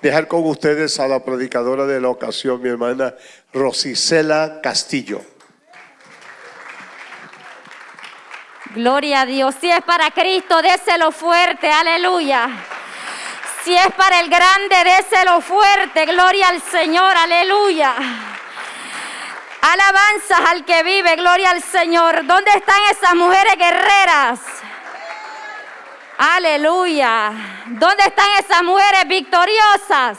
dejar con ustedes a la predicadora de la ocasión, mi hermana Rosicela Castillo. Gloria a Dios. Si es para Cristo, déselo fuerte. Aleluya. Si es para el grande, déselo fuerte. Gloria al Señor. Aleluya. Alabanzas al que vive. Gloria al Señor. ¿Dónde están esas mujeres guerreras? Aleluya. ¿Dónde están esas mujeres victoriosas?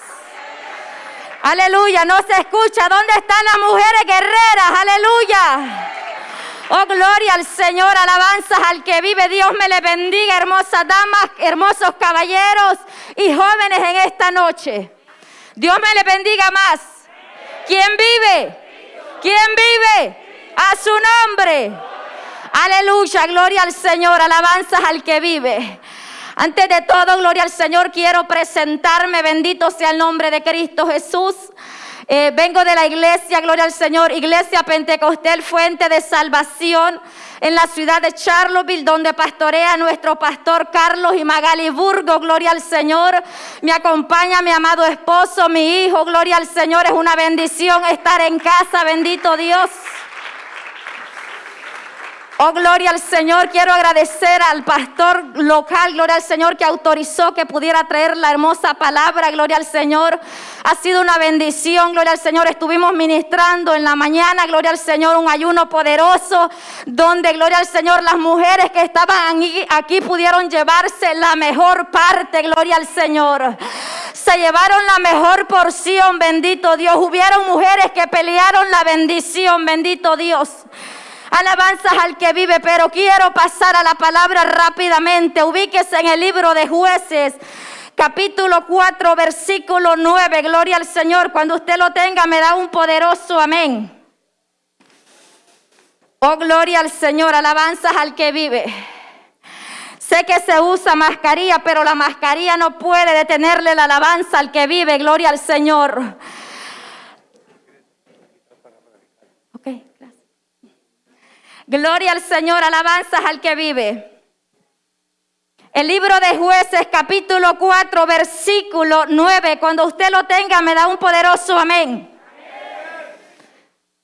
Aleluya. No se escucha. ¿Dónde están las mujeres guerreras? Aleluya. Oh, gloria al Señor, alabanzas al que vive. Dios me le bendiga, hermosas damas, hermosos caballeros y jóvenes en esta noche. Dios me le bendiga más. ¿Quién vive? ¿Quién vive? A su nombre. Aleluya, gloria al Señor, alabanzas al que vive. Antes de todo, gloria al Señor, quiero presentarme, bendito sea el nombre de Cristo Jesús. Eh, vengo de la iglesia, gloria al Señor, Iglesia Pentecostal Fuente de Salvación en la ciudad de Charlottesville, donde pastorea nuestro pastor Carlos y Magali Burgo, gloria al Señor. Me acompaña mi amado esposo, mi hijo, gloria al Señor. Es una bendición estar en casa, bendito Dios. Oh, gloria al Señor. Quiero agradecer al pastor local, gloria al Señor, que autorizó que pudiera traer la hermosa palabra, gloria al Señor. Ha sido una bendición, gloria al Señor. Estuvimos ministrando en la mañana, gloria al Señor, un ayuno poderoso, donde, gloria al Señor, las mujeres que estaban aquí, pudieron llevarse la mejor parte, gloria al Señor. Se llevaron la mejor porción, bendito Dios. Hubieron mujeres que pelearon la bendición, bendito Dios. Alabanzas al que vive, pero quiero pasar a la palabra rápidamente. Ubíquese en el libro de jueces. Capítulo 4, versículo 9. Gloria al Señor. Cuando usted lo tenga, me da un poderoso amén. Oh, gloria al Señor. Alabanzas al que vive. Sé que se usa mascarilla, pero la mascarilla no puede detenerle la alabanza al que vive. Gloria al Señor. Gloria al Señor, alabanzas al que vive. El libro de jueces capítulo 4 versículo 9, cuando usted lo tenga me da un poderoso amén.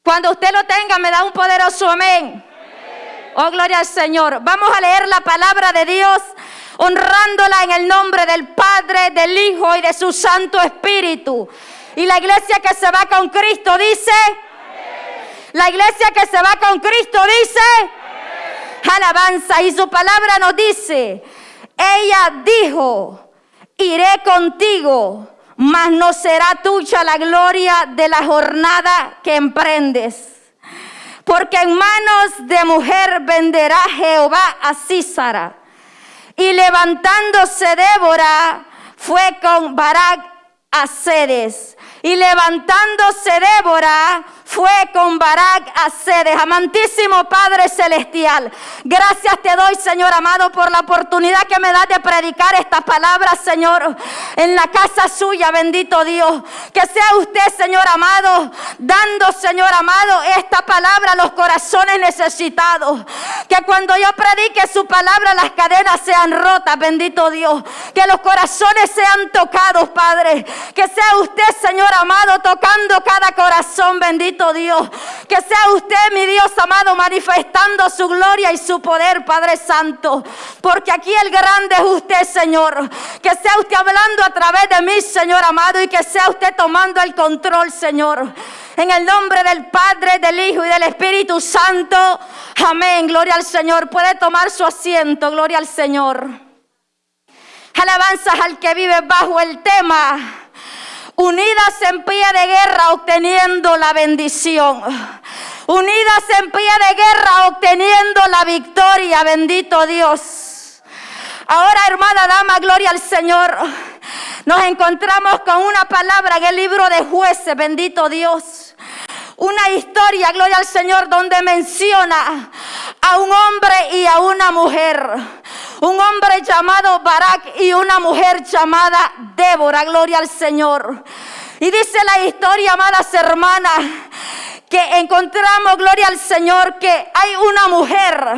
Cuando usted lo tenga me da un poderoso amén. Oh, gloria al Señor. Vamos a leer la palabra de Dios honrándola en el nombre del Padre, del Hijo y de su Santo Espíritu. Y la iglesia que se va con Cristo dice... La iglesia que se va con Cristo dice, alabanza, y su palabra nos dice, ella dijo, iré contigo, mas no será tuya la gloria de la jornada que emprendes. Porque en manos de mujer venderá Jehová a Císara. Y levantándose Débora, fue con Barak a Cedes. Y levantándose Débora, fue con Barak a Sedes. Amantísimo Padre Celestial, gracias te doy, Señor amado, por la oportunidad que me das de predicar estas palabras, Señor, en la casa suya, bendito Dios. Que sea usted, Señor amado, dando, Señor amado, esta palabra a los corazones necesitados. Que cuando yo predique su palabra, las cadenas sean rotas, bendito Dios. Que los corazones sean tocados, Padre. Que sea usted, Señor amado, tocando cada corazón, bendito Dios. Que sea usted, mi Dios amado, manifestando su gloria y su poder, Padre Santo. Porque aquí el grande es usted, Señor. Que sea usted hablando a través de mí, Señor amado, y que sea usted tomando el control, Señor. En el nombre del Padre, del Hijo y del Espíritu Santo. Amén. Gloria al Señor. Puede tomar su asiento. Gloria al Señor. Alabanzas al que vive bajo el tema unidas en pie de guerra obteniendo la bendición. Unidas en pie de guerra obteniendo la victoria, bendito Dios. Ahora, hermana dama, gloria al Señor. Nos encontramos con una palabra en el libro de jueces, bendito Dios. Una historia, gloria al Señor, donde menciona a un hombre y a una mujer un hombre llamado Barak y una mujer llamada Débora, gloria al Señor. Y dice la historia, amadas hermanas, que encontramos, gloria al Señor, que hay una mujer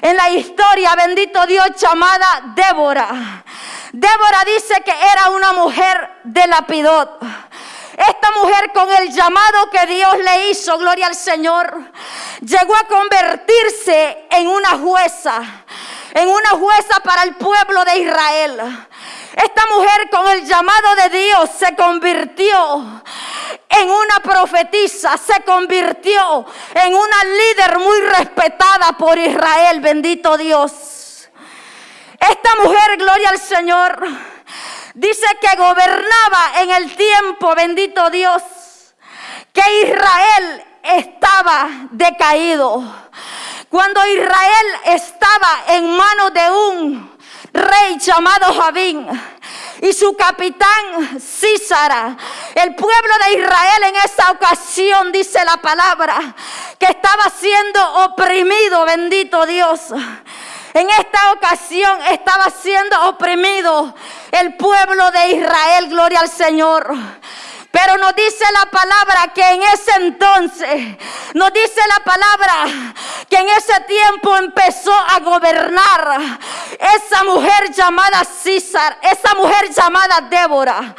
en la historia, bendito Dios, llamada Débora. Débora dice que era una mujer de lapidot. Esta mujer con el llamado que Dios le hizo, gloria al Señor, llegó a convertirse en una jueza, en una jueza para el pueblo de Israel. Esta mujer con el llamado de Dios se convirtió en una profetisa, se convirtió en una líder muy respetada por Israel, bendito Dios. Esta mujer, gloria al Señor, dice que gobernaba en el tiempo, bendito Dios, que Israel estaba decaído. Cuando Israel estaba en manos de un rey llamado Javín y su capitán Císara. El pueblo de Israel en esa ocasión, dice la palabra, que estaba siendo oprimido, bendito Dios. En esta ocasión estaba siendo oprimido el pueblo de Israel, gloria al Señor. Pero nos dice la palabra que en ese entonces, nos dice la palabra que en ese tiempo empezó a gobernar esa mujer llamada César, esa mujer llamada Débora.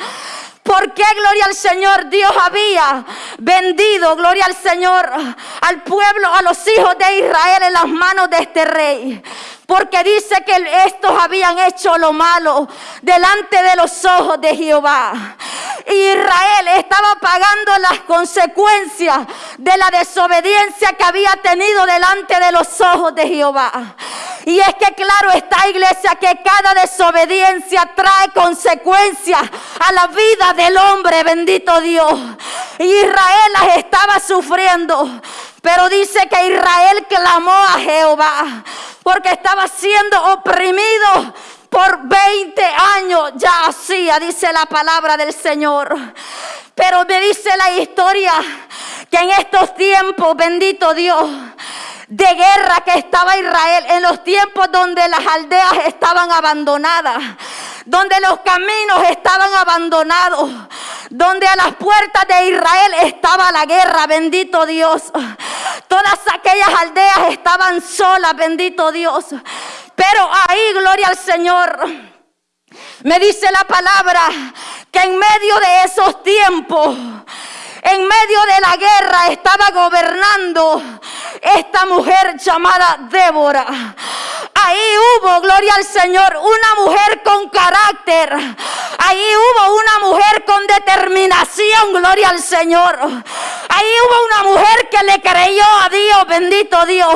¿Por qué, gloria al Señor, Dios había vendido, gloria al Señor, al pueblo, a los hijos de Israel en las manos de este rey? Porque dice que estos habían hecho lo malo delante de los ojos de Jehová. Israel estaba pagando las consecuencias de la desobediencia que había tenido delante de los ojos de Jehová. Y es que claro está iglesia que cada desobediencia trae consecuencias a la vida del hombre, bendito Dios. Israel las estaba sufriendo. Pero dice que Israel clamó a Jehová porque estaba siendo oprimido por 20 años ya hacía, dice la palabra del Señor. Pero me dice la historia que en estos tiempos, bendito Dios, de guerra que estaba Israel, en los tiempos donde las aldeas estaban abandonadas, donde los caminos estaban abandonados, donde a las puertas de Israel estaba la guerra, bendito Dios. Todas aquellas aldeas estaban solas, bendito Dios. Pero ahí, gloria al Señor, me dice la palabra que en medio de esos tiempos, en medio de la guerra, estaba gobernando esta mujer llamada Débora. Ahí hubo, gloria al Señor, una mujer con carácter. Ahí hubo una mujer con determinación, gloria al Señor. Ahí hubo una mujer que le creyó a Dios, bendito Dios.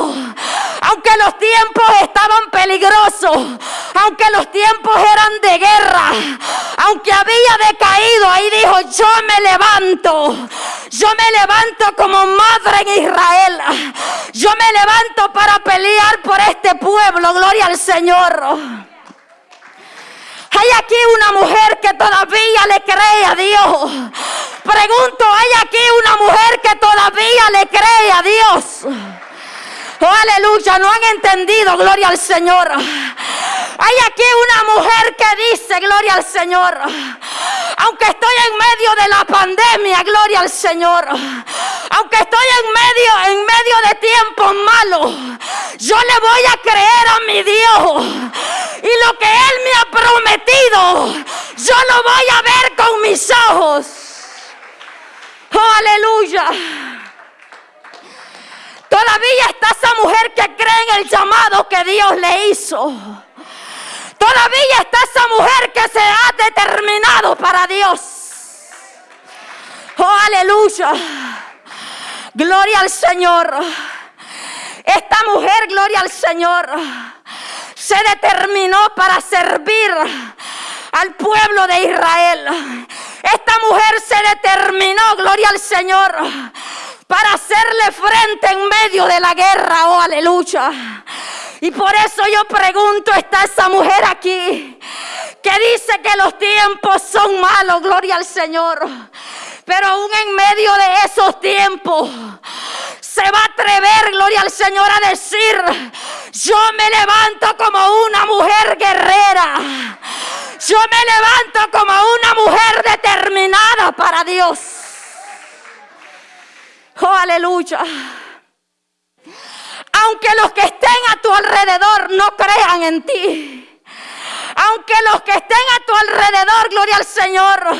Aunque los tiempos estaban peligrosos, aunque los tiempos eran de guerra, aunque había decaído, ahí dijo, yo me levanto. Yo me levanto como madre en Israel. Yo me levanto para pelear por este pueblo. Gloria al Señor. Hay aquí una mujer que todavía le cree a Dios. Pregunto, ¿hay aquí una mujer que todavía le cree a Dios? Oh, aleluya, no han entendido, gloria al Señor. Hay aquí una mujer que dice, gloria al Señor, aunque estoy en medio de la pandemia, gloria al Señor, aunque estoy en medio, en medio de tiempos malos, yo le voy a creer a mi Dios. Y lo que Él me ha prometido, yo lo voy a ver con mis ojos. Oh, aleluya. Todavía está esa mujer que cree en el llamado que Dios le hizo. Todavía está esa mujer que se ha determinado para Dios. Oh, aleluya. Gloria al Señor. Esta mujer, gloria al Señor, se determinó para servir al pueblo de Israel. Esta mujer se determinó, gloria al Señor, para hacerle frente en medio de la guerra. Oh, aleluya. Y por eso yo pregunto, ¿está esa mujer aquí? Que dice que los tiempos son malos, gloria al Señor. Pero aún en medio de esos tiempos, se va a atrever, gloria al Señor, a decir, yo me levanto como una mujer guerrera. Yo me levanto como una mujer determinada para Dios. Oh, aleluya aunque los que estén a tu alrededor no crean en ti. Aunque los que estén a tu alrededor, gloria al Señor,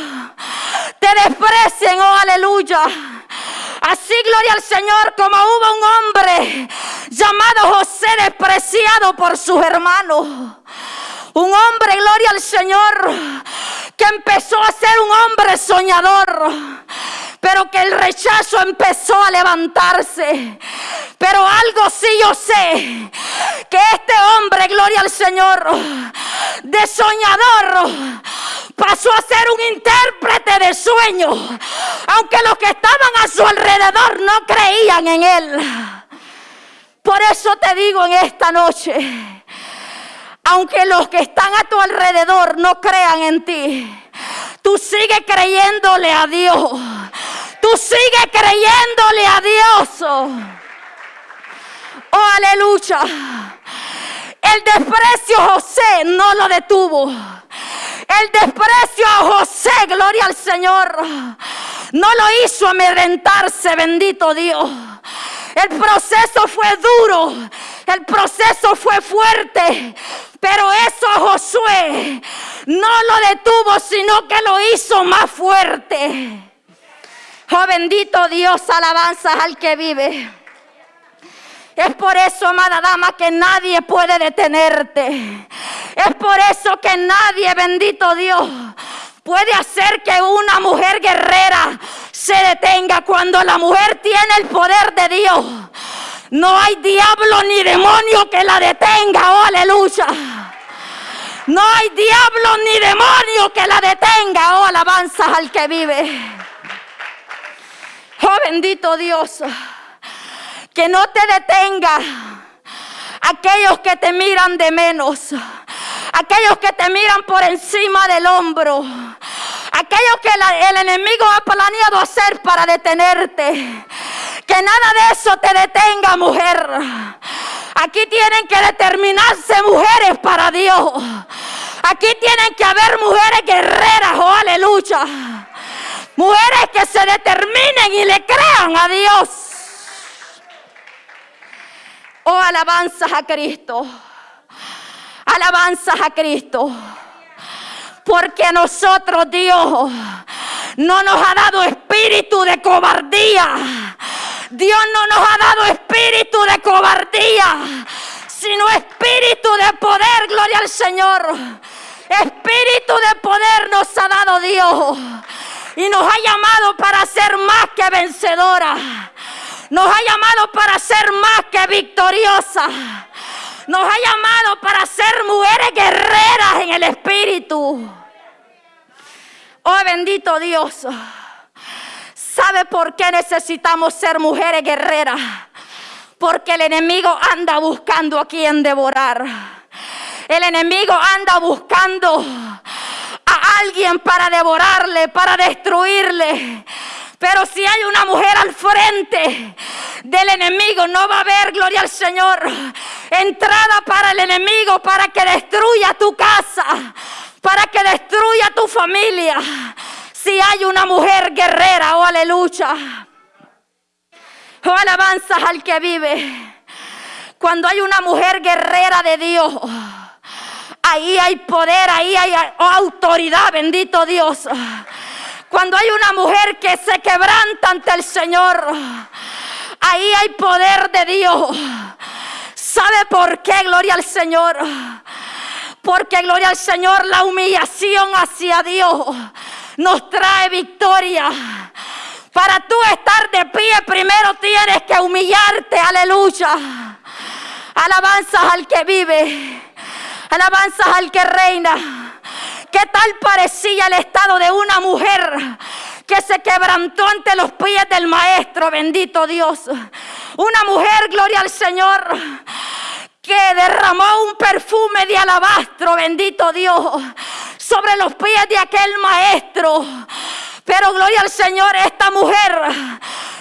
te desprecien, oh aleluya. Así, gloria al Señor, como hubo un hombre llamado José despreciado por sus hermanos. Un hombre, gloria al Señor, que empezó a ser un hombre soñador, pero que el rechazo empezó a levantarse. Pero algo sí yo sé, que este hombre, gloria al Señor, de soñador, pasó a ser un intérprete de sueños, aunque los que estaban a su alrededor no creían en él. Por eso te digo en esta noche, aunque los que están a tu alrededor no crean en ti, tú sigues creyéndole a Dios. Tú sigues creyéndole a Dios. Oh, aleluya. El desprecio a José no lo detuvo. El desprecio a José, gloria al Señor, no lo hizo amedrentarse, bendito Dios. El proceso fue duro, el proceso fue fuerte, pero eso Josué no lo detuvo, sino que lo hizo más fuerte. Oh bendito Dios, alabanzas al que vive. Es por eso, amada dama, que nadie puede detenerte. Es por eso que nadie, bendito Dios, puede hacer que una mujer guerrera se detenga cuando la mujer tiene el poder de Dios. No hay diablo ni demonio que la detenga, oh aleluya. No hay diablo ni demonio que la detenga, oh alabanzas al que vive. Oh bendito Dios, que no te detenga aquellos que te miran de menos, aquellos que te miran por encima del hombro, aquellos que el enemigo ha planeado hacer para detenerte. Que nada de eso te detenga, mujer. Aquí tienen que determinarse mujeres para Dios. Aquí tienen que haber mujeres guerreras, oh aleluya. Mujeres que se determinen y le crean a Dios. Oh, alabanzas a Cristo. Alabanzas a Cristo. Porque a nosotros Dios no nos ha dado espíritu de cobardía. Dios no nos ha dado espíritu de cobardía, sino espíritu de poder, gloria al Señor. Espíritu de poder nos ha dado Dios. Y nos ha llamado para ser más que vencedora. Nos ha llamado para ser más que victoriosa. Nos ha llamado para ser mujeres guerreras en el Espíritu. Oh bendito Dios. ¿Sabe por qué necesitamos ser mujeres guerreras? Porque el enemigo anda buscando a quien devorar. El enemigo anda buscando a alguien para devorarle, para destruirle. Pero si hay una mujer al frente del enemigo, no va a haber, gloria al Señor, entrada para el enemigo, para que destruya tu casa, para que destruya tu familia. Si hay una mujer guerrera, oh aleluya. Oh alabanzas al que vive. Cuando hay una mujer guerrera de Dios, ahí hay poder, ahí hay autoridad, bendito Dios. Cuando hay una mujer que se quebranta ante el Señor, ahí hay poder de Dios. ¿Sabe por qué? Gloria al Señor. Porque gloria al Señor, la humillación hacia Dios nos trae victoria. Para tú estar de pie, primero tienes que humillarte, aleluya. Alabanzas al que vive, alabanzas al que reina. ¿Qué tal parecía el estado de una mujer que se quebrantó ante los pies del maestro? Bendito Dios. Una mujer, gloria al Señor, que derramó un perfume de alabastro, bendito Dios, sobre los pies de aquel maestro. Pero gloria al Señor, esta mujer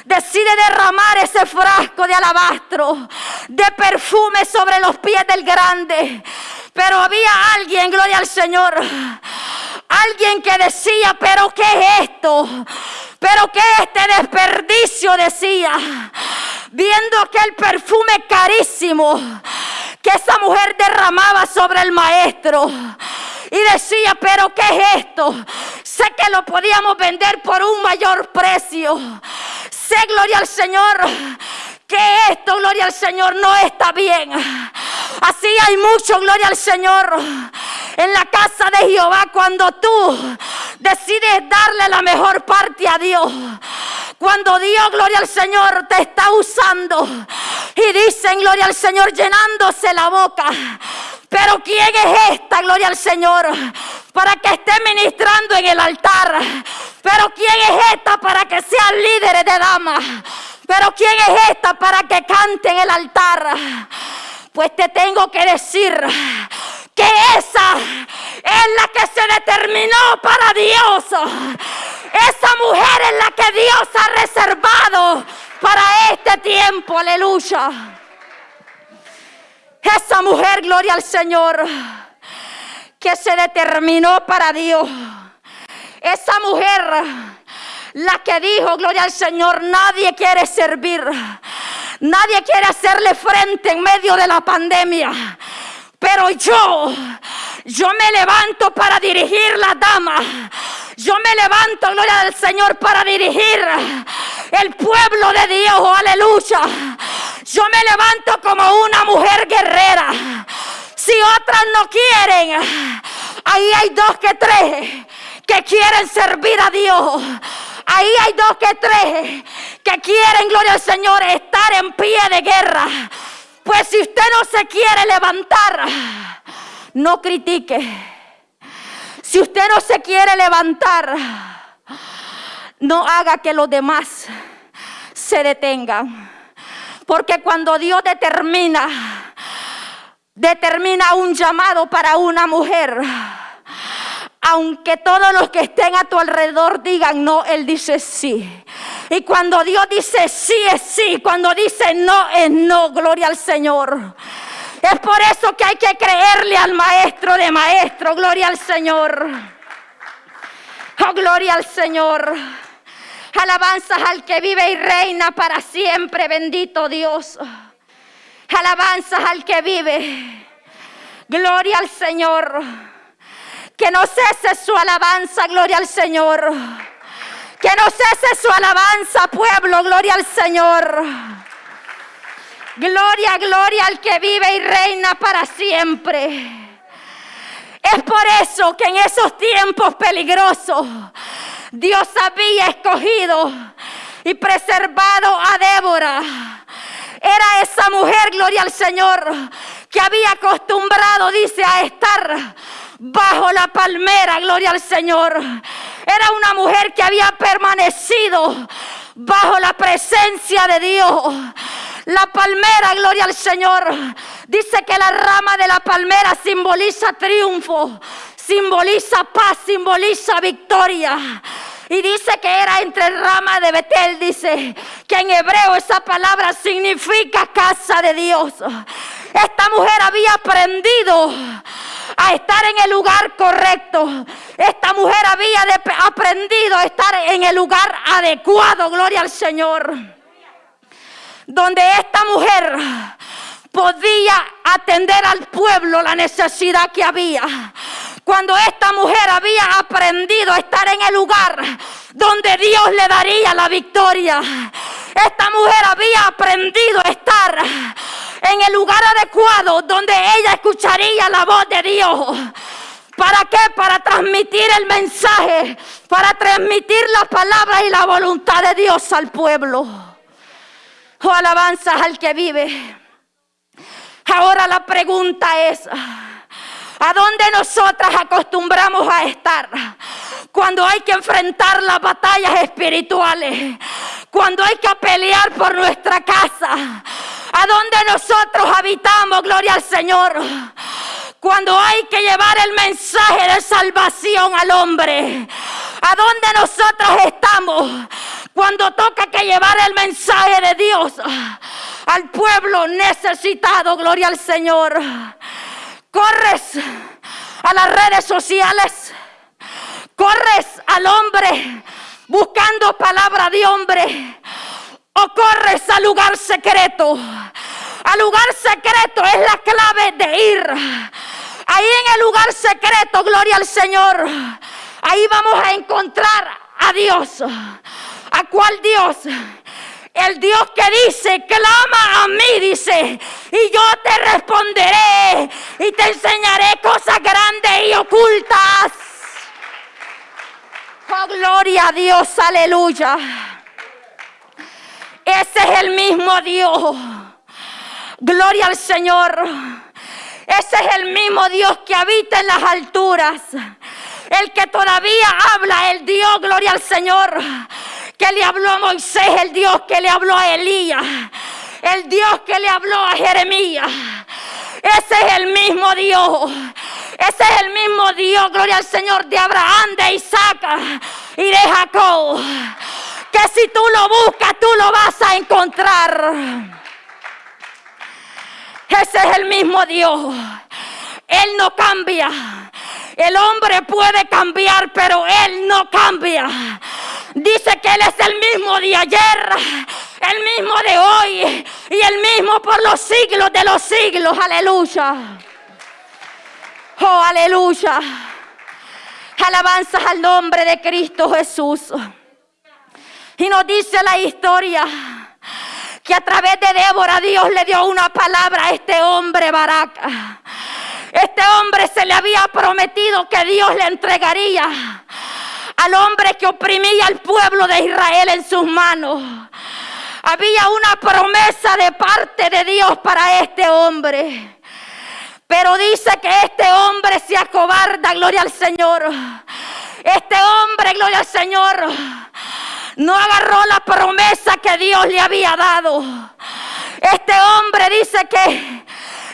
decide derramar ese frasco de alabastro, de perfume sobre los pies del grande. Pero había alguien, gloria al Señor, alguien que decía, pero ¿qué es esto? Pero ¿qué este desperdicio decía? Viendo aquel perfume carísimo que esa mujer derramaba sobre el maestro. Y decía, pero ¿qué es esto? Sé que lo podíamos vender por un mayor precio. Sé, gloria al Señor, que esto, gloria al Señor, no está bien. Así hay mucho, gloria al Señor, en la casa de Jehová cuando tú decides darle la mejor parte a Dios. Cuando Dios, gloria al Señor, te está usando y dicen, gloria al Señor, llenándose la boca. Pero ¿quién es esta, gloria al Señor, para que esté ministrando en el altar? Pero ¿quién es esta para que sean líderes de damas? Pero ¿quién es esta para que cante en el altar? Pues te tengo que decir que esa es la que se determinó para Dios. Esa mujer es la que Dios ha reservado para este tiempo, aleluya. Esa mujer, gloria al Señor, que se determinó para Dios. Esa mujer, la que dijo, gloria al Señor, nadie quiere servir. Nadie quiere hacerle frente en medio de la pandemia. Pero yo, yo me levanto para dirigir la dama. Yo me levanto, gloria al Señor, para dirigir el pueblo de Dios, aleluya. Yo me levanto como una mujer guerrera. Si otras no quieren, ahí hay dos que tres que quieren servir a Dios. Ahí hay dos que tres que quieren, gloria al Señor, estar en pie de guerra. Pues si usted no se quiere levantar, no critique. Si usted no se quiere levantar, no haga que los demás se detengan. Porque cuando Dios determina, determina un llamado para una mujer, aunque todos los que estén a tu alrededor digan no, Él dice sí. Y cuando Dios dice sí es sí, cuando dice no es no, gloria al Señor. Es por eso que hay que creerle al Maestro de Maestro, gloria al Señor. Oh, gloria al Señor. Alabanzas al que vive y reina para siempre, bendito Dios. Alabanzas al que vive. Gloria al Señor. Que no cese su alabanza, gloria al Señor. Que no cese su alabanza, pueblo, gloria al Señor. Gloria, gloria al que vive y reina para siempre. Es por eso que en esos tiempos peligrosos Dios había escogido y preservado a Débora. Era esa mujer, gloria al Señor, que había acostumbrado, dice, a estar bajo la palmera, gloria al Señor. Era una mujer que había permanecido bajo la presencia de Dios. La palmera, gloria al Señor. Dice que la rama de la palmera simboliza triunfo, simboliza paz, simboliza victoria. Y dice que era entre rama de Betel, dice que en hebreo esa palabra significa casa de Dios. Esta mujer había aprendido a estar en el lugar correcto. Esta mujer había aprendido a estar en el lugar adecuado, gloria al Señor. Donde esta mujer podía atender al pueblo la necesidad que había. Cuando esta mujer había aprendido a estar en el lugar donde Dios le daría la victoria. Esta mujer había aprendido a estar en el lugar adecuado donde ella escucharía la voz de Dios. ¿Para qué? Para transmitir el mensaje, para transmitir las palabras y la voluntad de Dios al pueblo. Oh, alabanzas al que vive. Ahora la pregunta es, ¿a dónde nosotras acostumbramos a estar? Cuando hay que enfrentar las batallas espirituales, cuando hay que pelear por nuestra casa, a dónde nosotros habitamos, gloria al Señor. Cuando hay que llevar el mensaje de salvación al hombre, a dónde nosotros estamos. Cuando toca que llevar el mensaje de Dios al pueblo necesitado, gloria al Señor. Corres a las redes sociales, corres al hombre buscando palabra de hombre o corres al lugar secreto. Al lugar secreto es la clave de ir Ahí en el lugar secreto, gloria al Señor. Ahí vamos a encontrar a Dios. ¿A cuál Dios? El Dios que dice, clama a mí, dice, y yo te responderé y te enseñaré cosas grandes y ocultas. Oh, gloria a Dios, aleluya. Ese es el mismo Dios. Gloria al Señor. Ese es el mismo Dios que habita en las alturas. El que todavía habla, el Dios, gloria al Señor, que le habló a Moisés, el Dios que le habló a Elías, el Dios que le habló a Jeremías. Ese es el mismo Dios. Ese es el mismo Dios, gloria al Señor, de Abraham, de Isaac y de Jacob. Que si tú lo buscas, tú lo vas a encontrar. Ese es el mismo Dios. Él no cambia. El hombre puede cambiar, pero Él no cambia. Dice que Él es el mismo de ayer, el mismo de hoy y el mismo por los siglos de los siglos. Aleluya. Oh, aleluya. Alabanzas al nombre de Cristo Jesús. Y nos dice la historia que a través de Débora Dios le dio una palabra a este hombre Baraca. Este hombre se le había prometido que Dios le entregaría al hombre que oprimía al pueblo de Israel en sus manos. Había una promesa de parte de Dios para este hombre. Pero dice que este hombre se acobarda, gloria al Señor. Este hombre, gloria al Señor, no agarró la promesa que Dios le había dado. Este hombre dice que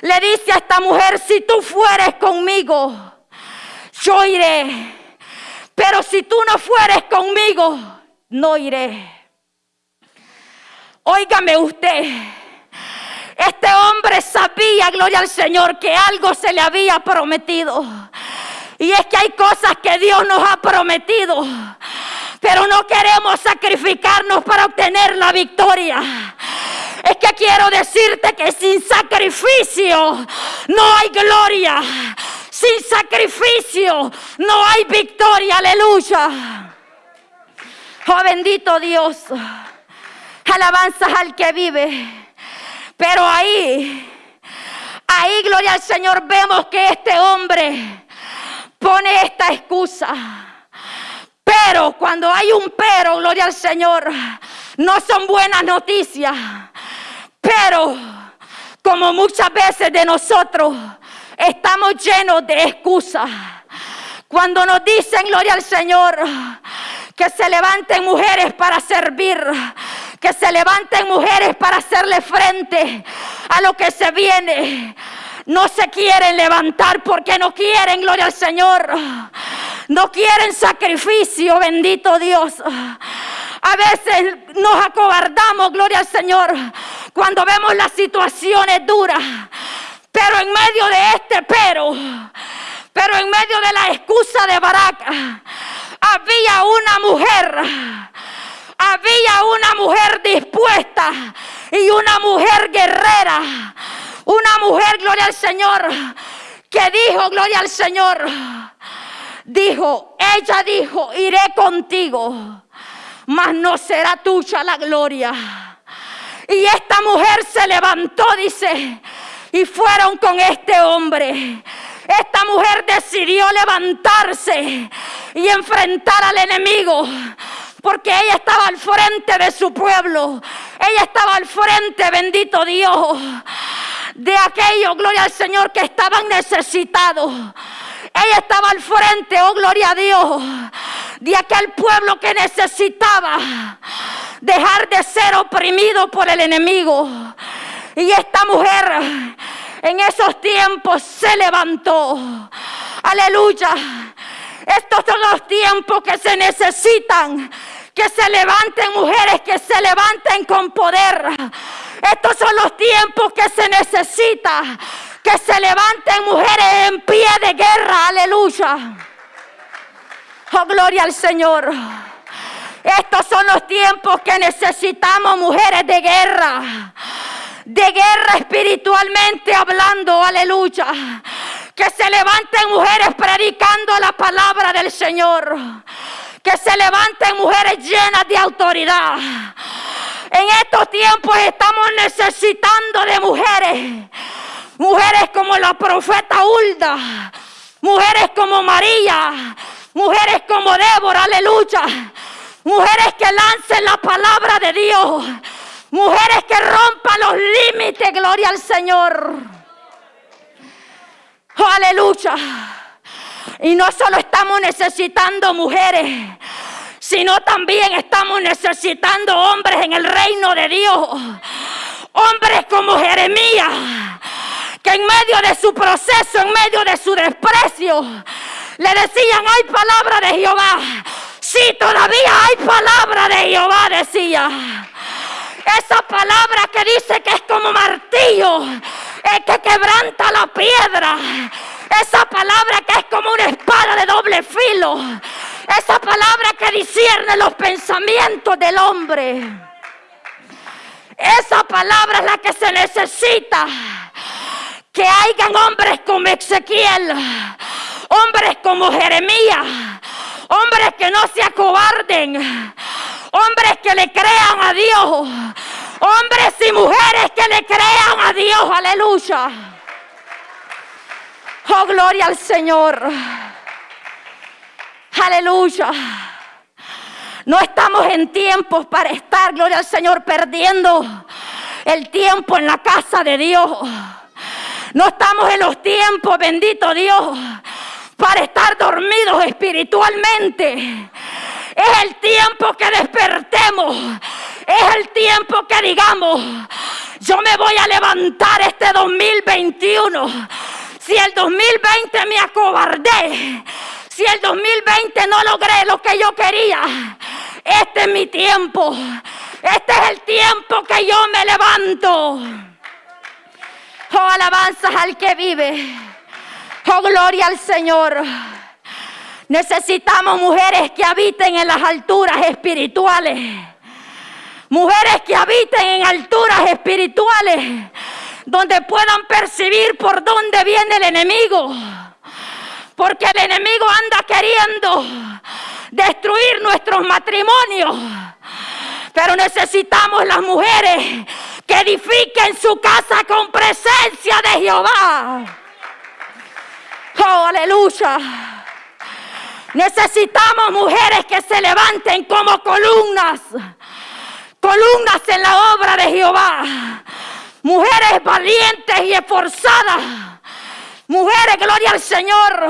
le dice a esta mujer, si tú fueres conmigo, yo iré. Pero si tú no fueres conmigo, no iré. Óigame usted. Este hombre sabía, gloria al Señor, que algo se le había prometido. Y es que hay cosas que Dios nos ha prometido. Pero no queremos sacrificarnos para obtener la victoria. Es que quiero decirte que sin sacrificio no hay gloria. Sin sacrificio no hay victoria. Aleluya. Oh bendito Dios. Alabanzas al que vive. Pero ahí, ahí, gloria al Señor, vemos que este hombre pone esta excusa. Pero cuando hay un pero, gloria al Señor, no son buenas noticias. Pero como muchas veces de nosotros estamos llenos de excusas. Cuando nos dicen, gloria al Señor, que se levanten mujeres para servir, que se levanten mujeres para hacerle frente a lo que se viene. No se quieren levantar porque no quieren, gloria al Señor. No quieren sacrificio, bendito Dios. A veces nos acobardamos, gloria al Señor, cuando vemos las situaciones duras. Pero en medio de este pero, pero en medio de la excusa de Barak, había una mujer, había una mujer dispuesta y una mujer guerrera, una mujer, gloria al Señor, que dijo, gloria al Señor, dijo, ella dijo, iré contigo, mas no será tuya la gloria. Y esta mujer se levantó, dice, y fueron con este hombre. Esta mujer decidió levantarse y enfrentar al enemigo. Porque ella estaba al frente de su pueblo. Ella estaba al frente, bendito Dios, de aquellos, gloria al Señor, que estaban necesitados. Ella estaba al frente, oh gloria a Dios, de aquel pueblo que necesitaba dejar de ser oprimido por el enemigo. Y esta mujer en esos tiempos se levantó. Aleluya. Estos son los tiempos que se necesitan. Que se levanten mujeres, que se levanten con poder. Estos son los tiempos que se necesita. Que se levanten mujeres en pie de guerra. Aleluya. Oh, gloria al Señor. Estos son los tiempos que necesitamos mujeres de guerra. De guerra espiritualmente hablando. Aleluya Que se levanten mujeres predicando la palabra del Señor. Que se levanten mujeres llenas de autoridad. En estos tiempos estamos necesitando de mujeres. Mujeres como la profeta Hulda. Mujeres como María. Mujeres como Débora, aleluya. Mujeres que lancen la palabra de Dios. Mujeres que rompan los límites, gloria al Señor. Oh, aleluya. Y no solo estamos necesitando mujeres, sino también estamos necesitando hombres en el reino de Dios. Hombres como Jeremías, que en medio de su proceso, en medio de su desprecio, le decían, hay palabra de Jehová. Sí, todavía hay palabra de Jehová, decía. Esa palabra que dice que es como martillo, es que quebranta la piedra. Esa palabra que es como una espada de doble filo. Esa palabra que discierne los pensamientos del hombre. Esa palabra es la que se necesita. Que hayan hombres como Ezequiel, hombres como Jeremías, hombres que no se acobarden, hombres que le crean a Dios, hombres y mujeres que le crean a Dios, aleluya. Oh, gloria al Señor. Aleluya. No estamos en tiempos para estar, gloria al Señor, perdiendo el tiempo en la casa de Dios. No estamos en los tiempos, bendito Dios, para estar dormidos espiritualmente. Es el tiempo que despertemos. Es el tiempo que digamos, yo me voy a levantar este 2021. Si el 2020 me acobardé, si el 2020 no logré lo que yo quería, este es mi tiempo. Este es el tiempo que yo me levanto. Oh, alabanzas al que vive. Oh, gloria al Señor. Necesitamos mujeres que habiten en las alturas espirituales. Mujeres que habiten en alturas espirituales. Donde puedan percibir por dónde viene el enemigo. Porque el enemigo anda queriendo destruir nuestros matrimonios. Pero necesitamos las mujeres que edifiquen su casa con presencia de Jehová. Oh, aleluya. Necesitamos mujeres que se levanten como columnas. Columnas en la obra de Jehová. Mujeres valientes y esforzadas. Mujeres, gloria al Señor.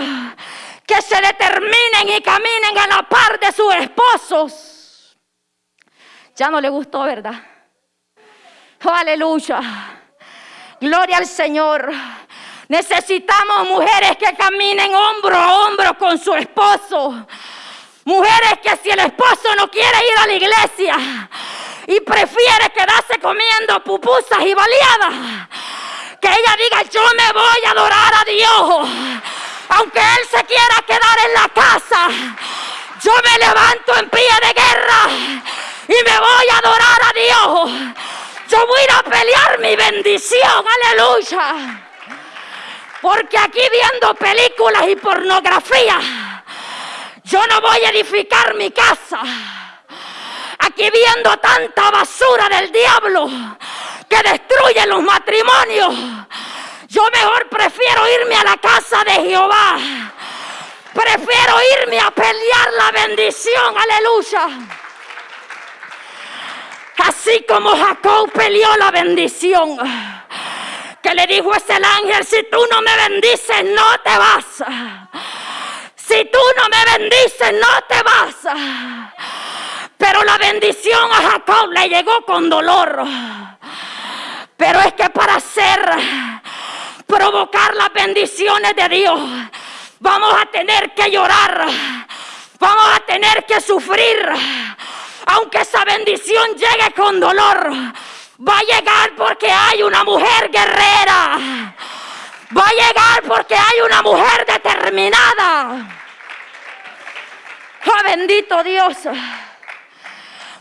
Que se determinen y caminen a la par de sus esposos. Ya no le gustó, ¿verdad? Aleluya. Gloria al Señor. Necesitamos mujeres que caminen hombro a hombro con su esposo. Mujeres que si el esposo no quiere ir a la iglesia y prefiere quedarse comiendo pupusas y baleadas, que ella diga yo me voy a adorar a Dios. Aunque él se quiera quedar en la casa, yo me levanto en pie de guerra y me voy a adorar a Dios. Yo voy a pelear mi bendición, aleluya. Porque aquí viendo películas y pornografía, yo no voy a edificar mi casa. Aquí viendo tanta basura del diablo que destruye los matrimonios, yo mejor prefiero irme a la casa de Jehová. Prefiero irme a pelear la bendición, aleluya. Así como Jacob peleó la bendición que le dijo ese ángel, si tú no me bendices, no te vas. Si tú no me bendices, no te vas. Pero la bendición a Jacob le llegó con dolor. Pero es que para hacer, provocar las bendiciones de Dios, vamos a tener que llorar. Vamos a tener que sufrir. Aunque esa bendición llegue con dolor Va a llegar porque hay una mujer guerrera. Va a llegar porque hay una mujer determinada. Oh, bendito Dios.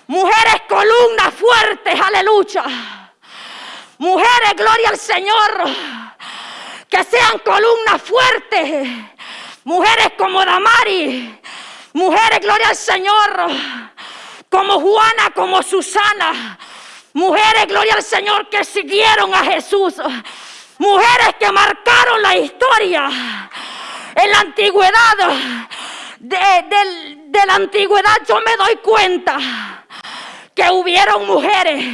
Mujeres columnas fuertes, aleluya. Mujeres, gloria al Señor, que sean columnas fuertes, mujeres como Damari, mujeres, gloria al Señor, como Juana, como Susana, mujeres, gloria al Señor, que siguieron a Jesús, mujeres que marcaron la historia en la antigüedad, de, de la antigüedad yo me doy cuenta que hubieron mujeres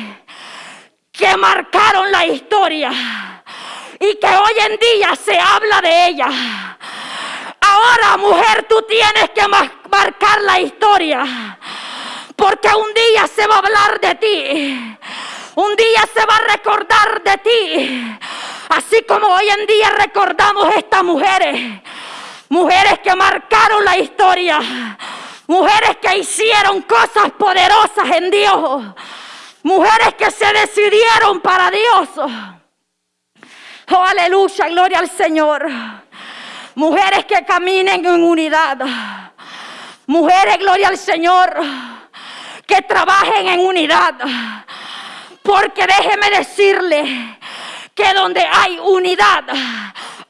que marcaron la historia y que hoy en día se habla de ella. Ahora, mujer, tú tienes que marcar la historia. Porque un día se va a hablar de ti. Un día se va a recordar de ti. Así como hoy en día recordamos estas mujeres. Mujeres que marcaron la historia. Mujeres que hicieron cosas poderosas en Dios. Mujeres que se decidieron para Dios. Oh, aleluya, gloria al Señor. Mujeres que caminen en unidad. Mujeres, gloria al Señor, que trabajen en unidad. Porque déjeme decirle que donde hay unidad,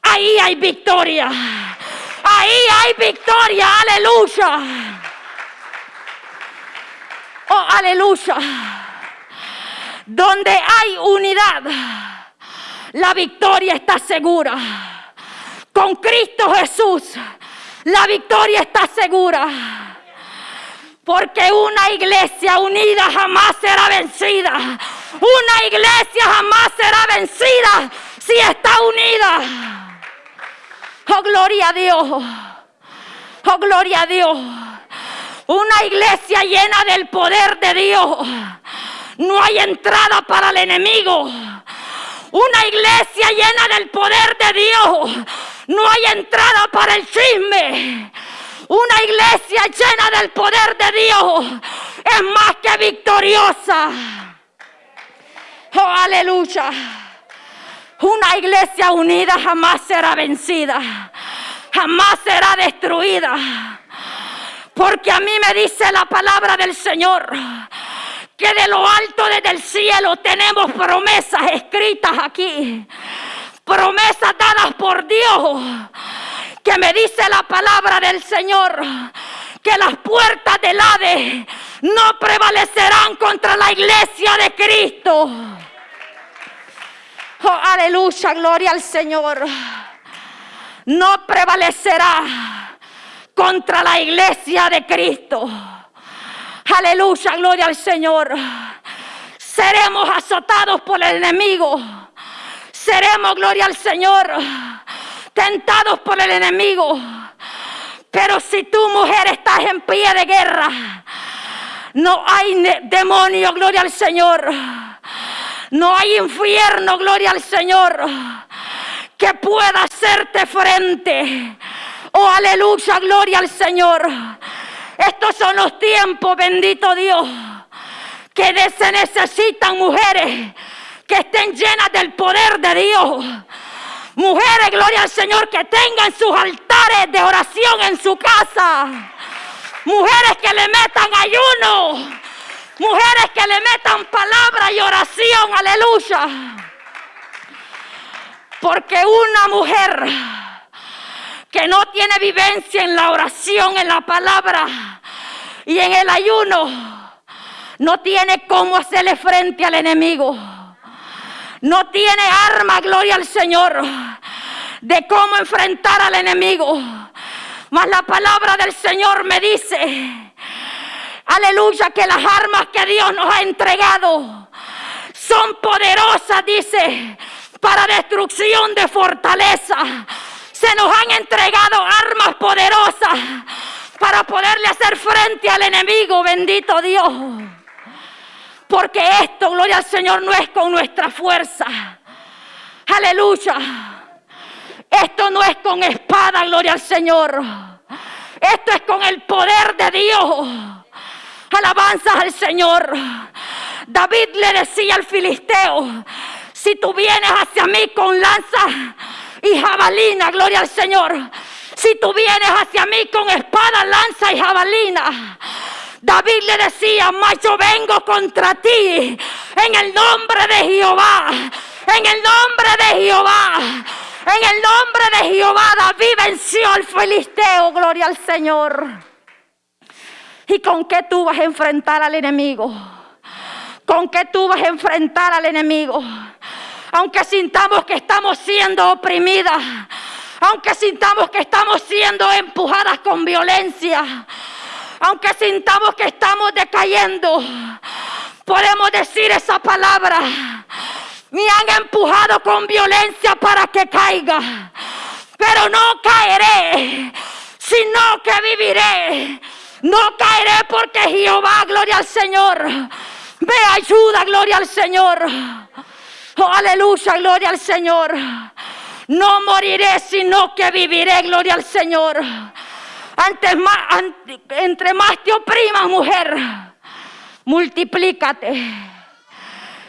ahí hay victoria. Ahí hay victoria, aleluya. Oh, aleluya. Donde hay unidad la victoria está segura. Con Cristo Jesús, la victoria está segura. Porque una iglesia unida jamás será vencida. Una iglesia jamás será vencida si está unida. Oh, gloria a Dios. Oh, gloria a Dios. Una iglesia llena del poder de Dios. No hay entrada para el enemigo. Una iglesia llena del poder de Dios. No hay entrada para el chisme. Una iglesia llena del poder de Dios es más que victoriosa. Oh, aleluya. Una iglesia unida jamás será vencida. Jamás será destruida. Porque a mí me dice la palabra del Señor que de lo alto desde el cielo tenemos promesas escritas aquí. Promesas dadas por Dios. Que me dice la palabra del Señor. Que las puertas del Hades no prevalecerán contra la iglesia de Cristo. Oh, aleluya, gloria al Señor. No prevalecerá contra la iglesia de Cristo. Aleluya, gloria al Señor. Seremos azotados por el enemigo. Seremos, gloria al Señor, tentados por el enemigo. Pero si tu mujer estás en pie de guerra, no hay demonio, gloria al Señor. No hay infierno, gloria al Señor, que pueda hacerte frente. Oh, aleluya, gloria al Señor. Estos son los tiempos, bendito Dios, que se necesitan mujeres que estén llenas del poder de Dios. Mujeres, gloria al Señor, que tengan sus altares de oración en su casa. Mujeres que le metan ayuno. Mujeres que le metan palabra y oración. Aleluya. Porque una mujer que no tiene vivencia en la oración, en la palabra y en el ayuno, no tiene cómo hacerle frente al enemigo. No tiene arma, gloria al Señor, de cómo enfrentar al enemigo. Mas la palabra del Señor me dice, aleluya, que las armas que Dios nos ha entregado son poderosas, dice, para destrucción de fortaleza se nos han entregado armas poderosas para poderle hacer frente al enemigo, bendito Dios. Porque esto, gloria al Señor, no es con nuestra fuerza. Aleluya. Esto no es con espada, gloria al Señor. Esto es con el poder de Dios. Alabanzas al Señor. David le decía al filisteo, si tú vienes hacia mí con lanza y jabalina, gloria al Señor. Si tú vienes hacia mí con espada, lanza y jabalina. David le decía, mas yo vengo contra ti en el nombre de Jehová. En el nombre de Jehová. En el nombre de Jehová, David venció al filisteo, gloria al Señor. ¿Y con qué tú vas a enfrentar al enemigo? ¿Con qué tú vas a enfrentar al enemigo? Aunque sintamos que estamos siendo oprimidas, aunque sintamos que estamos siendo empujadas con violencia, aunque sintamos que estamos decayendo, podemos decir esa palabra. Me han empujado con violencia para que caiga, pero no caeré, sino que viviré. No caeré porque Jehová, gloria al Señor, me ayuda, gloria al Señor. Oh, aleluya, gloria al Señor. No moriré, sino que viviré, gloria al Señor. Antes más, entre más te oprimas, mujer, multiplícate.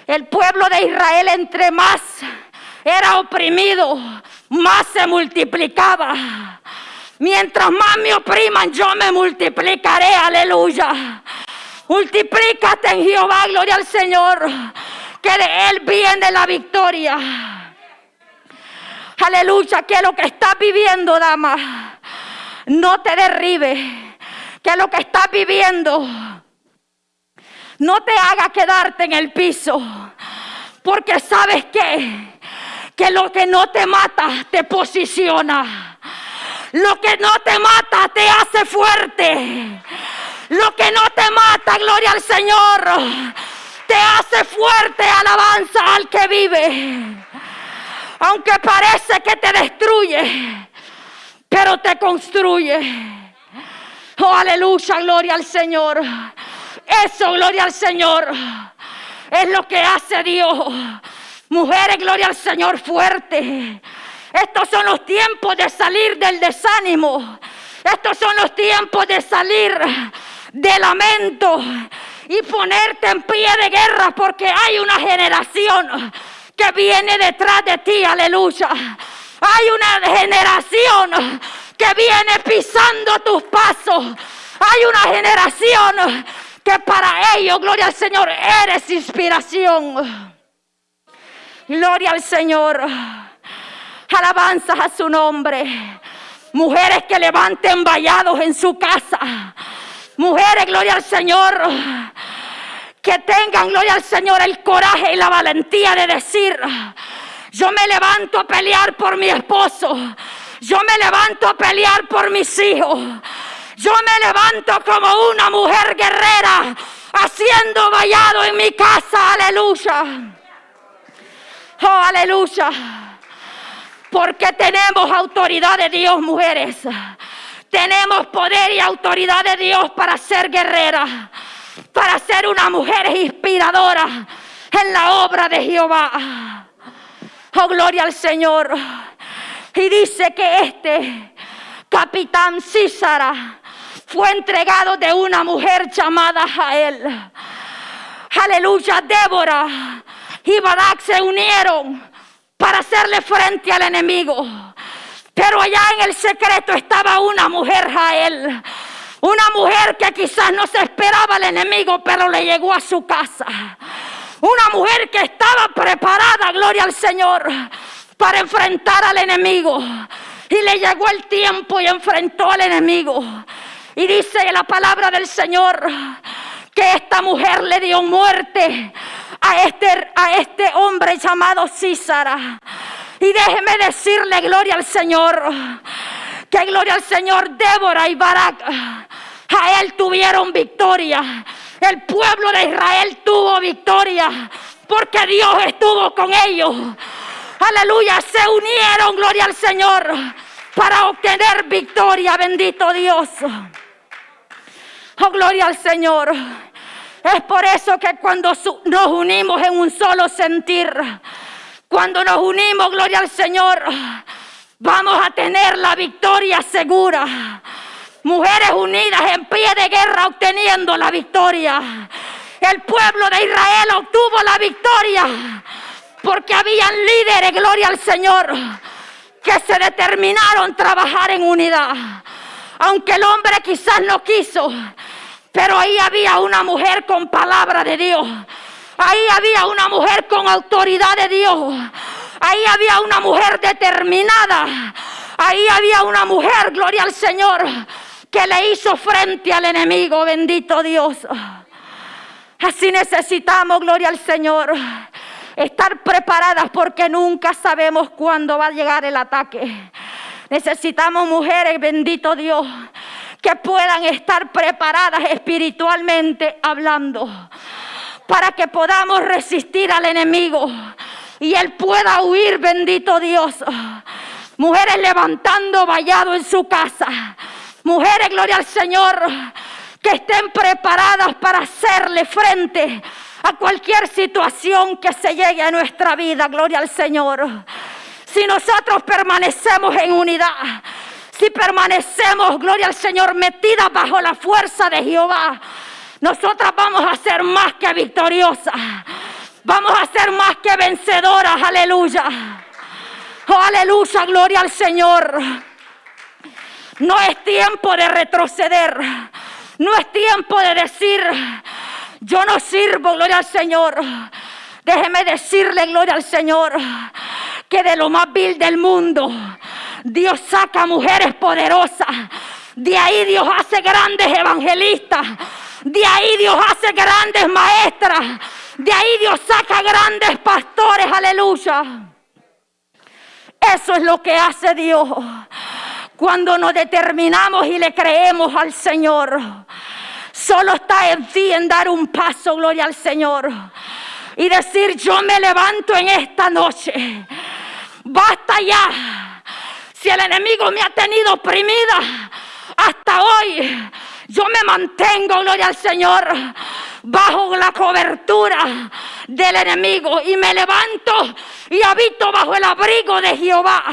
El pueblo de Israel, entre más era oprimido, más se multiplicaba. Mientras más me opriman, yo me multiplicaré, aleluya. Multiplícate en Jehová, gloria al Señor, que de Él viene la victoria. Aleluya, que lo que estás viviendo, dama, no te derribe. Que lo que estás viviendo no te haga quedarte en el piso. Porque sabes que, que lo que no te mata te posiciona. Lo que no te mata te hace fuerte. Lo que no te mata, gloria al Señor, te hace fuerte, alabanza al que vive. Aunque parece que te destruye, pero te construye. Oh, aleluya, gloria al Señor. Eso, gloria al Señor, es lo que hace Dios. Mujeres, gloria al Señor, fuerte. Estos son los tiempos de salir del desánimo. Estos son los tiempos de salir de lamento y ponerte en pie de guerra porque hay una generación que viene detrás de ti, aleluya. Hay una generación que viene pisando tus pasos. Hay una generación que para ellos, gloria al Señor, eres inspiración. Gloria al Señor. Alabanzas a su nombre. Mujeres que levanten vallados en su casa. Mujeres, gloria al Señor. Que tengan, gloria al Señor, el coraje y la valentía de decir, yo me levanto a pelear por mi esposo. Yo me levanto a pelear por mis hijos. Yo me levanto como una mujer guerrera, haciendo vallado en mi casa. Aleluya. Oh, aleluya. Porque tenemos autoridad de Dios, mujeres. Tenemos poder y autoridad de Dios para ser guerreras, para ser una mujer inspiradora en la obra de Jehová. Oh, gloria al Señor. Y dice que este capitán Císara fue entregado de una mujer llamada Jael. Aleluya, Débora y Barak se unieron para hacerle frente al enemigo. Pero allá en el secreto estaba una mujer, Jael. Una mujer que quizás no se esperaba al enemigo, pero le llegó a su casa. Una mujer que estaba preparada, gloria al Señor, para enfrentar al enemigo. Y le llegó el tiempo y enfrentó al enemigo. Y dice la palabra del Señor que esta mujer le dio muerte a este, a este hombre llamado Císara. Y déjeme decirle, gloria al Señor, que gloria al Señor, Débora y Barak, a él tuvieron victoria. El pueblo de Israel tuvo victoria porque Dios estuvo con ellos. Aleluya, se unieron, gloria al Señor, para obtener victoria, bendito Dios. Oh, gloria al Señor. Es por eso que cuando nos unimos en un solo sentir, cuando nos unimos, gloria al Señor, vamos a tener la victoria segura. Mujeres unidas en pie de guerra obteniendo la victoria. El pueblo de Israel obtuvo la victoria porque habían líderes, gloria al Señor, que se determinaron trabajar en unidad. Aunque el hombre quizás no quiso, pero ahí había una mujer con palabra de Dios. Ahí había una mujer con autoridad de Dios. Ahí había una mujer determinada. Ahí había una mujer, gloria al Señor, que le hizo frente al enemigo, bendito Dios. Así necesitamos, gloria al Señor, estar preparadas porque nunca sabemos cuándo va a llegar el ataque. Necesitamos mujeres, bendito Dios, que puedan estar preparadas espiritualmente hablando para que podamos resistir al enemigo y él pueda huir, bendito Dios. Mujeres levantando vallado en su casa. Mujeres, gloria al Señor, que estén preparadas para hacerle frente a cualquier situación que se llegue a nuestra vida, gloria al Señor. Si nosotros permanecemos en unidad, si permanecemos, gloria al Señor, metidas bajo la fuerza de Jehová, nosotras vamos a ser más que victoriosas. Vamos a ser más que vencedoras, aleluya. Oh, aleluya, gloria al Señor. No es tiempo de retroceder. No es tiempo de decir, yo no sirvo, gloria al Señor. Déjeme decirle, gloria al Señor, que de lo más vil del mundo, Dios saca mujeres poderosas. De ahí Dios hace grandes evangelistas. De ahí Dios hace grandes maestras. De ahí Dios saca grandes pastores. Aleluya. Eso es lo que hace Dios. Cuando nos determinamos y le creemos al Señor. Solo está en ti en dar un paso, gloria al Señor. Y decir, yo me levanto en esta noche. Basta ya. Si el enemigo me ha tenido oprimida hasta hoy, yo me mantengo, gloria al Señor, bajo la cobertura del enemigo y me levanto y habito bajo el abrigo de Jehová.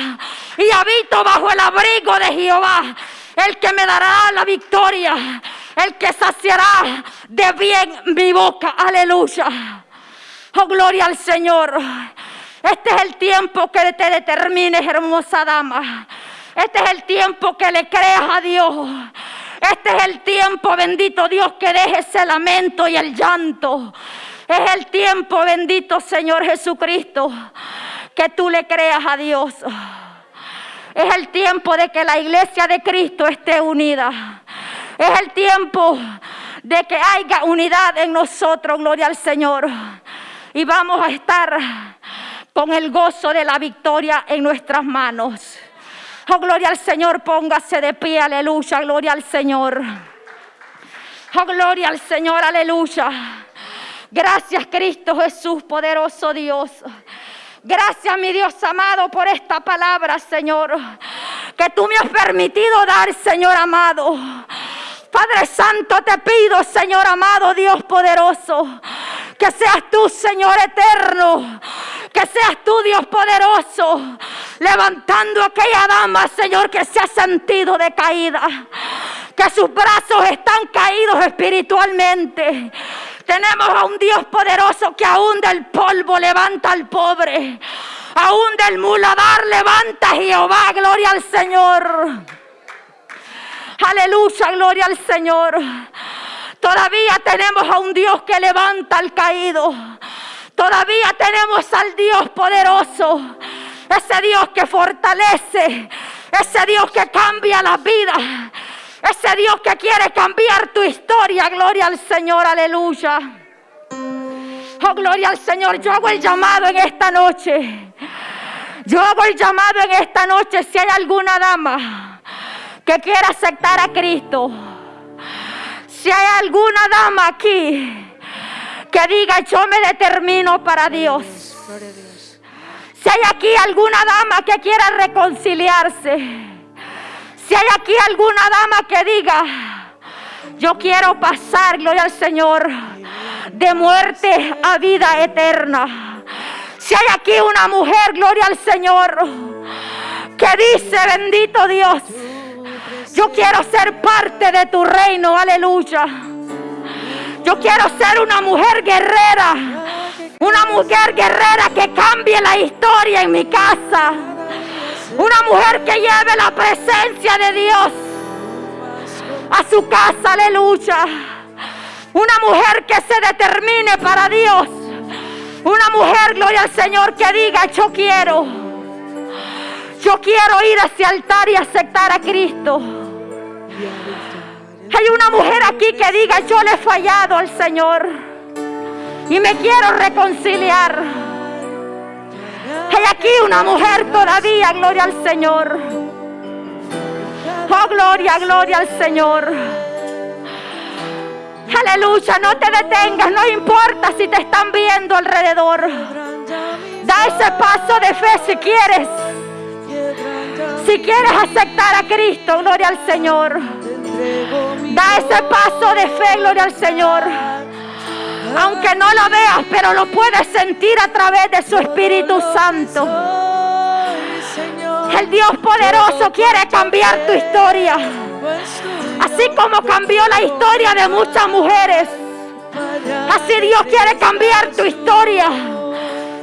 Y habito bajo el abrigo de Jehová, el que me dará la victoria, el que saciará de bien mi boca. Aleluya. Oh, gloria al Señor. Este es el tiempo que te determines, hermosa dama. Este es el tiempo que le creas a Dios. Este es el tiempo, bendito Dios, que dejes el lamento y el llanto. Es el tiempo, bendito Señor Jesucristo, que tú le creas a Dios. Es el tiempo de que la iglesia de Cristo esté unida. Es el tiempo de que haya unidad en nosotros, gloria al Señor. Y vamos a estar con el gozo de la victoria en nuestras manos. Oh, gloria al Señor, póngase de pie, aleluya, gloria al Señor. Oh, gloria al Señor, aleluya. Gracias, Cristo Jesús, poderoso Dios. Gracias, mi Dios amado, por esta palabra, Señor, que tú me has permitido dar, Señor amado. Padre Santo, te pido, Señor amado, Dios poderoso, que seas tú, Señor eterno, que seas tú, Dios poderoso, levantando a aquella dama, Señor, que se ha sentido decaída, que sus brazos están caídos espiritualmente. Tenemos a un Dios poderoso que aún del polvo levanta al pobre, aún del muladar levanta Jehová, gloria al Señor. Aleluya, gloria al Señor. Todavía tenemos a un Dios que levanta al caído. Todavía tenemos al Dios poderoso. Ese Dios que fortalece. Ese Dios que cambia la vida. Ese Dios que quiere cambiar tu historia. Gloria al Señor, aleluya. Oh, gloria al Señor. Yo hago el llamado en esta noche. Yo hago el llamado en esta noche si hay alguna dama que quiera aceptar a Cristo. Si hay alguna dama aquí que diga yo me determino para Dios. Si hay aquí alguna dama que quiera reconciliarse. Si hay aquí alguna dama que diga yo quiero pasar, gloria al Señor, de muerte a vida eterna. Si hay aquí una mujer, gloria al Señor, que dice, bendito Dios, yo quiero ser parte de tu reino, aleluya. Yo quiero ser una mujer guerrera. Una mujer guerrera que cambie la historia en mi casa. Una mujer que lleve la presencia de Dios a su casa, aleluya. Una mujer que se determine para Dios. Una mujer, gloria al Señor, que diga, yo quiero. Yo quiero ir a ese altar y aceptar a Cristo. Hay una mujer aquí que diga, yo le he fallado al Señor y me quiero reconciliar. Hay aquí una mujer todavía, gloria al Señor. Oh, gloria, gloria al Señor. Aleluya, no te detengas, no importa si te están viendo alrededor. Da ese paso de fe si quieres. Si quieres aceptar a Cristo, gloria al Señor. Da ese paso de fe, gloria al Señor. Aunque no lo veas, pero lo puedes sentir a través de su Espíritu Santo. El Dios poderoso quiere cambiar tu historia. Así como cambió la historia de muchas mujeres. Así Dios quiere cambiar tu historia.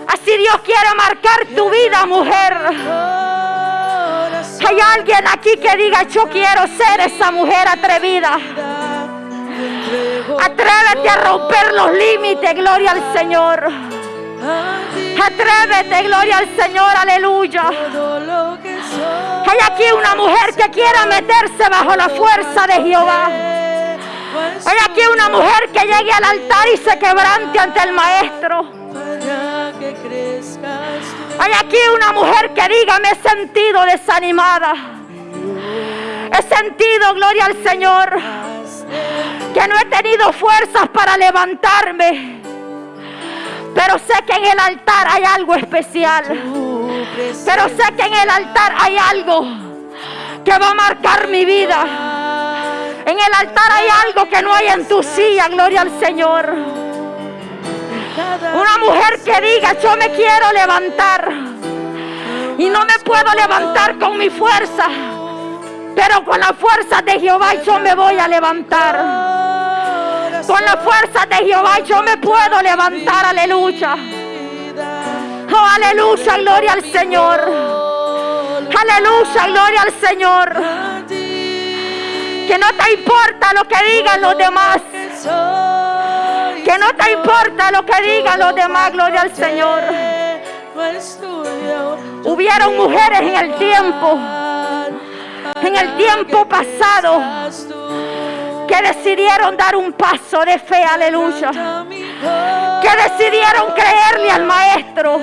Así Dios quiere marcar tu vida, mujer. Hay alguien aquí que diga, yo quiero ser esa mujer atrevida. Atrévete a romper los límites, gloria al Señor. Atrévete, gloria al Señor, aleluya. Hay aquí una mujer que quiera meterse bajo la fuerza de Jehová. Hay aquí una mujer que llegue al altar y se quebrante ante el maestro. Hay aquí una mujer que diga, me he sentido desanimada. He sentido, gloria al Señor, que no he tenido fuerzas para levantarme. Pero sé que en el altar hay algo especial. Pero sé que en el altar hay algo que va a marcar mi vida. En el altar hay algo que no hay en tu silla, gloria al Señor. Una mujer que diga, yo me quiero levantar. Y no me puedo levantar con mi fuerza. Pero con la fuerza de Jehová yo me voy a levantar. Con la fuerza de Jehová yo me puedo levantar, aleluya. Oh, aleluya, gloria al Señor. Aleluya, gloria al Señor. Que no te importa lo que digan los demás. Que no te importa lo que digan los demás, gloria al Señor. Hubieron mujeres en el tiempo, en el tiempo pasado, que decidieron dar un paso de fe, aleluya. Que decidieron creerle al Maestro.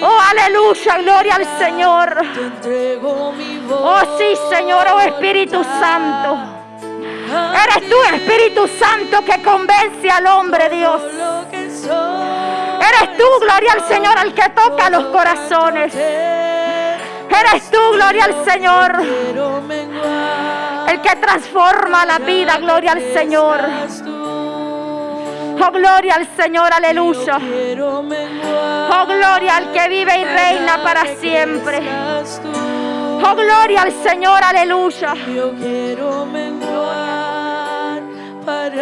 Oh, aleluya, gloria al Señor. Oh, sí, Señor, oh Espíritu Santo. Eres tú, Espíritu Santo, que convence al hombre, Dios. Eres tú, gloria al Señor, el que toca los corazones. Eres tú, gloria al Señor. El que transforma la vida, gloria al Señor. Oh, gloria al Señor, aleluya. Oh, gloria al que vive y reina para siempre. Oh, gloria al Señor, aleluya.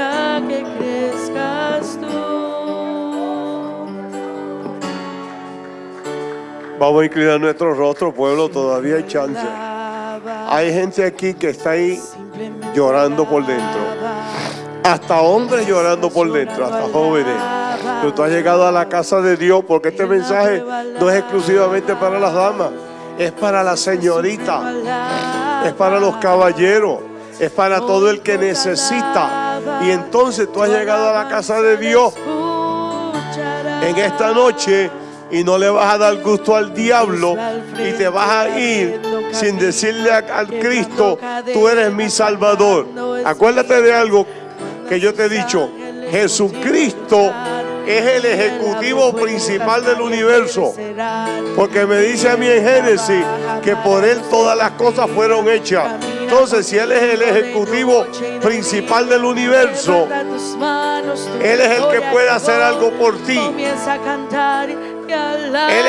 Para que crezcas tú. Vamos a inclinar nuestro rostro, pueblo, todavía hay chance. Hay gente aquí que está ahí llorando por dentro. Hasta hombres llorando por dentro, hasta jóvenes. Pero tú has llegado a la casa de Dios porque este mensaje no es exclusivamente para las damas, es para la señorita, es para los caballeros, es para todo el que necesita. Y entonces tú has llegado a la casa de Dios en esta noche y no le vas a dar gusto al diablo y te vas a ir sin decirle al Cristo, tú eres mi Salvador. Acuérdate de algo que yo te he dicho, Jesucristo es el ejecutivo principal del universo. Porque me dice a mí en Génesis que por Él todas las cosas fueron hechas. Entonces, si Él es el ejecutivo principal del universo, Él es el que puede hacer algo por ti. Él es